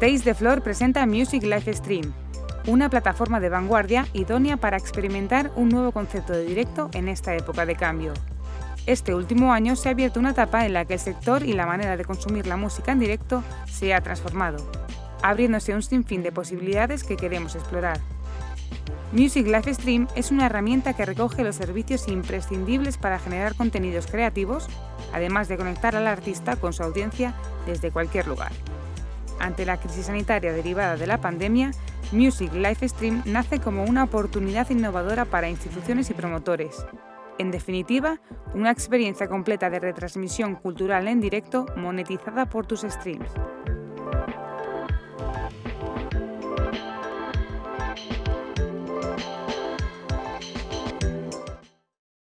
Taste the Floor presenta Music Live Stream, una plataforma de vanguardia idónea para experimentar un nuevo concepto de directo en esta época de cambio. Este último año se ha abierto una etapa en la que el sector y la manera de consumir la música en directo se ha transformado, abriéndose un sinfín de posibilidades que queremos explorar. Music Live Stream es una herramienta que recoge los servicios imprescindibles para generar contenidos creativos, además de conectar al artista con su audiencia desde cualquier lugar. Ante la crisis sanitaria derivada de la pandemia, Music Live Stream nace como una oportunidad innovadora para instituciones y promotores. En definitiva, una experiencia completa de retransmisión cultural en directo monetizada por tus streams.